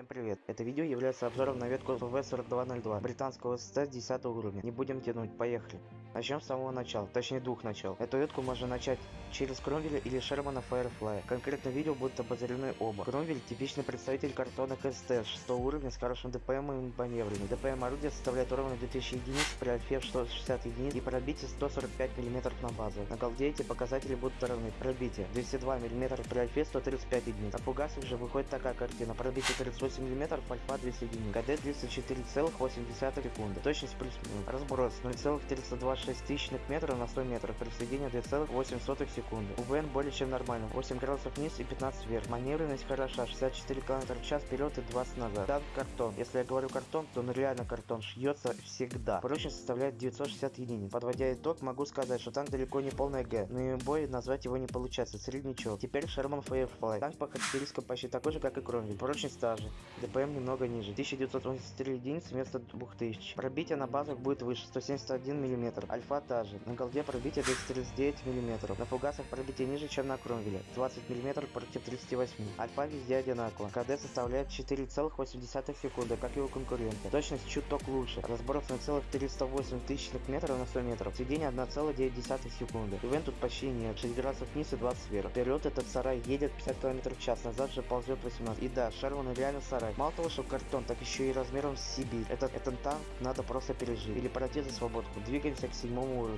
Всем привет! Это видео является обзором на ветку ВВ-4202 британского СТ 10 уровня. Не будем тянуть, поехали. Начнем с самого начала, точнее двух начал. Эту ветку можно начать через Кромвеля или Шермана Firefly. Конкретно видео будут обозрены оба. Кромвель типичный представитель картона КСТ 6 уровня с хорошим ДПМ и маневрами. ДПМ орудия составляет ровно 2000 единиц при альфе в 160 единиц и пробитие 145 мм на базу. На голде эти показатели будут равны. Пробитие 202 мм при альфе 135 единиц. На фугасах же выходит такая картина. Пробитие 38 мм, альфа 200 единиц. КД 204,8 секунды. Точность плюс-минус. Разброс 0,426 тысячных метров на 100 метров. При сведении 2,8 секунды. УВН более чем нормально. 8 градусов вниз и 15 вверх. Маневренность хороша. 64 км в час вперед и 20 назад. Танк картон. Если я говорю картон, то он реально картон. Шьется всегда. Прочность составляет 960 единиц. Подводя итог, могу сказать, что танк далеко не полная Г. Но и бой назвать его не получается. Среднячок. Теперь Sherman Firefly. Танк по характеристикам почти такой же, как и Кромвель. Прочность та же. ДПМ немного ниже. 1983 единицы вместо 2000. Пробитие на базах будет выше. 171 мм. Альфа та же. На голде пробитие 239 мм. На фугасах пробитие ниже, чем на Кромвеле. 20 мм против 38. Альфа везде одинаково. КД составляет 4,8 секунды, как и у конкурента. Точность чуток лучше. Разброс 0,308 тысячных метров на 100 метров. Сведение 1,9 секунды. Ивент тут почти нет. 6 градусов вниз и 20 вверх. Вперед этот сарай едет 50 км в час. Назад же ползет 18. И да, Шерван реально сарай. Мало того, что картон, так еще и размером с Сибирь. Этот, этот танк надо просто пережить. Или пройти за свободку. Двигаемся к Simão Morgan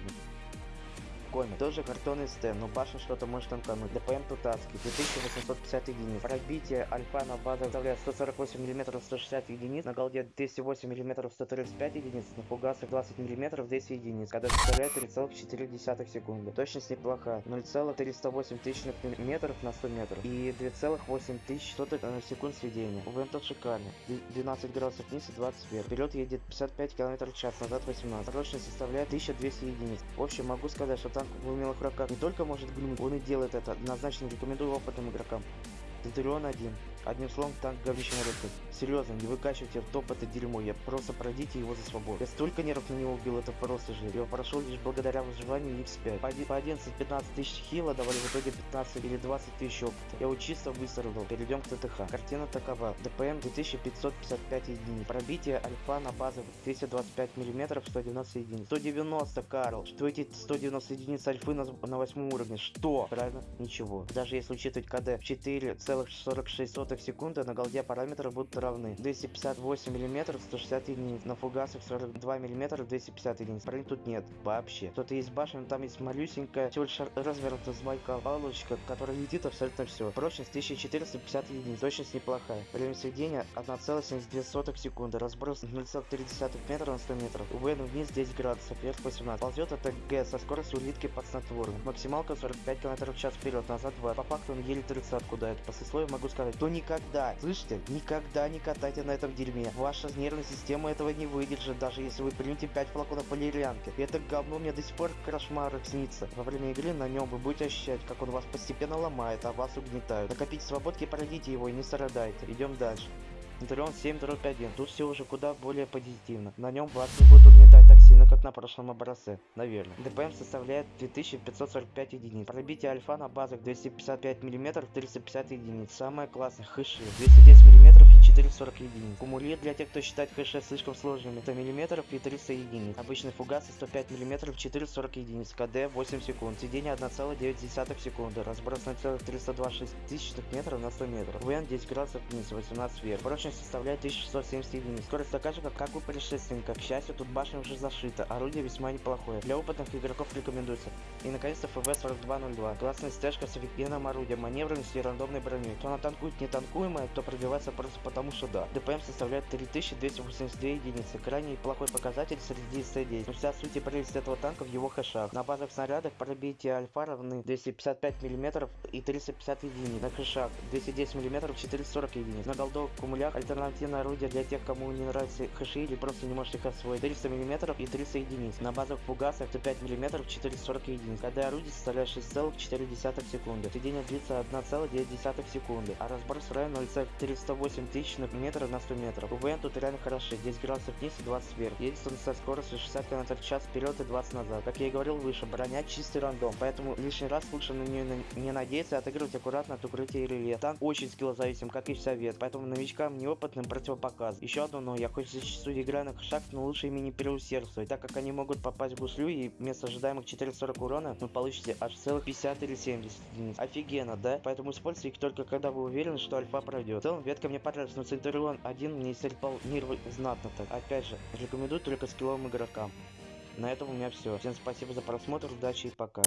коми. Тоже картонный стен, но башня что-то может танкануть. ДПМ Тутацкий, 2850 единиц. Пробитие альфа на базах составляет 148 мм 160 единиц, на голде 208 мм 135 единиц, на фугасах 20 мм 10 единиц, когда составляет 3,4 секунды. Точность неплохая, 0,308 тысячных метров на 100 метров и 2,8 тысяч на секунд сведения. УВМ тот шикарный, 12 градусов вниз и 20 вверх. Вперед едет 55 км в час, назад 18. Точность составляет 1200 единиц. В общем, могу сказать, что там танк в умелых руках не только может глюнуть, он и делает это. Однозначно рекомендую опытным игрокам. Центурион один. Одним словом, танк говнище рынке. Серьезно, не выкачивайте в топ это дерьмо, я просто пройдите его за свободу. Я столько нервов на него убил, это просто же. Я прошел лишь благодаря выживанию X5. По 11-15 тысяч хила давали в итоге 15 или 20 тысяч опыта. Я его чисто выстрелил. Перейдем к ТТХ. Картина такова. ДПМ 2555 единиц. Пробитие альфа на базовых 225 мм 190 единиц. 190, Карл. Что эти 190 единиц альфы на, на 8 уровне? Что? Правильно? Ничего. Даже если учитывать КД 4,46 сотых секунды на голде параметры будут равны. 258 мм 160 единиц, на фугасах 42 мм 250 единиц. Брони тут нет вообще. Кто-то есть башня, там есть малюсенькая, всего лишь развернутая змайка палочка, которая летит абсолютно все. Прочность 1450 единиц, точность неплохая. Время сведения 1,72 секунды, разброс 0,3 метра на 100 метров. УВН вниз 10 градусов, вверх 18. Ползет это Г со скоростью улитки под снотворным. Максималка 45 км в час вперед, назад 2. По факту он еле 30 куда это. По сословию могу сказать, то не никогда, слышите, никогда не катайте на этом дерьме. Ваша нервная система этого не выдержит, даже если вы примете 5 флаконов полирянки. Это говно мне до сих пор кошмар снится. Во время игры на нем вы будете ощущать, как он вас постепенно ломает, а вас угнетают. Накопите свободки, пройдите его и не страдайте. Идем дальше. Интерион 7.1. Тут все уже куда более позитивно. На нем вас не будет угнетать так сильно, как на прошлом образце. Наверное. ДПМ составляет 2545 единиц. Пробитие альфа на базах 255 мм 350 единиц. Самое классное. Хэши 210 мм 440 единиц. Кумулир для тех, кто считает хэши слишком сложными. 100 мм и 300 единиц. Обычный фугас 105 мм 440 единиц. КД 8 секунд. Сидение 1,9 секунды. Разброс на целых 326 тысячных метров на 100 метров. ВН 10 градусов вниз, 18 вверх. Прочность составляет 1670 единиц. Скорость такая же, как, как у предшественника. К счастью, тут башня уже зашита. Орудие весьма неплохое. Для опытных игроков рекомендуется. И наконец-то ФВ-4202. Классная стежка с офигенным орудием, маневренностью и рандомной броней. Кто она танкует нетанкуемая, то пробивается просто потому что да. ДПМ составляет 3282 единицы. Крайне плохой показатель среди СТ-10. Но вся суть и прелесть этого танка в его хэшах. На базовых снарядах пробитие альфа равны 255 мм и 350 единиц. На хэшах 210 мм 440 единиц. На голдовых кумулях альтернативное орудие для тех, кому не нравятся хэши или просто не можете их освоить. 300 мм и 300 единиц. На базовых фугасах 105 мм 440 единиц. Когда орудие составляет 6,4 секунды. Сведение длится 1,9 секунды, а разброс равен 0,308 ограничены метры на 100 метров. УВН тут реально хороши, 10 градусов вниз и 20 вверх. Едет он со скоростью 60 км в час вперед и 20 назад. Как я и говорил выше, броня чистый рандом, поэтому лишний раз лучше на нее не надеяться и отыгрывать аккуратно от укрытия или лет. Танк очень скиллозависим, как и совет, поэтому новичкам неопытным противопоказ. Еще одно но, я хоть зачастую играю на шаг, но лучше ими не переусердствовать, так как они могут попасть в гуслю и вместо ожидаемых 440 урона вы получите аж целых 50 или 70 единиц. Офигенно, да? Поэтому используйте их только когда вы уверены, что альфа пройдет. В целом, ветка мне понравилась, но Центурион один мне истрепал нервы знатно так. Опять же, рекомендую только скилловым игрокам. На этом у меня все. Всем спасибо за просмотр, удачи и пока.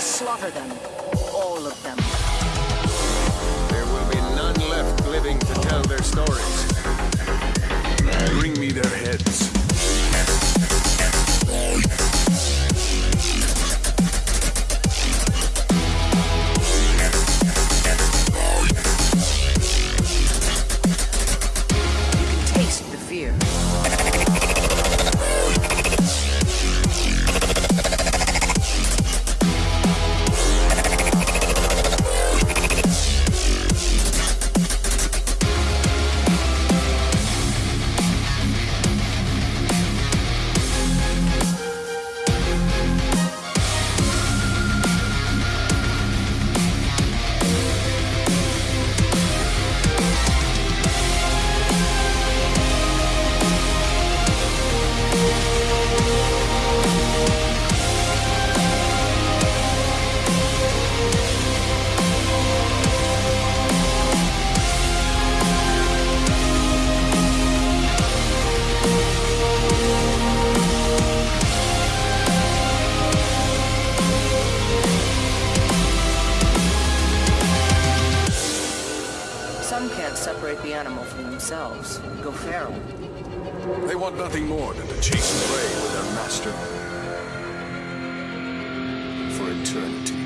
Slaughter them. All of them. There will be none left living to tell their stories. Bring me their heads. Themselves. Go feral. They want nothing more than to chase and prey with their master. For eternity.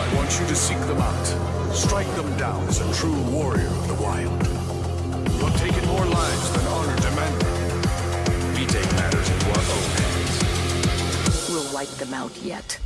I want you to seek them out. Strike them down as a true warrior of the wild. You have taken more lives than honor demanded. We take matters into our own hands. We'll wipe them out yet.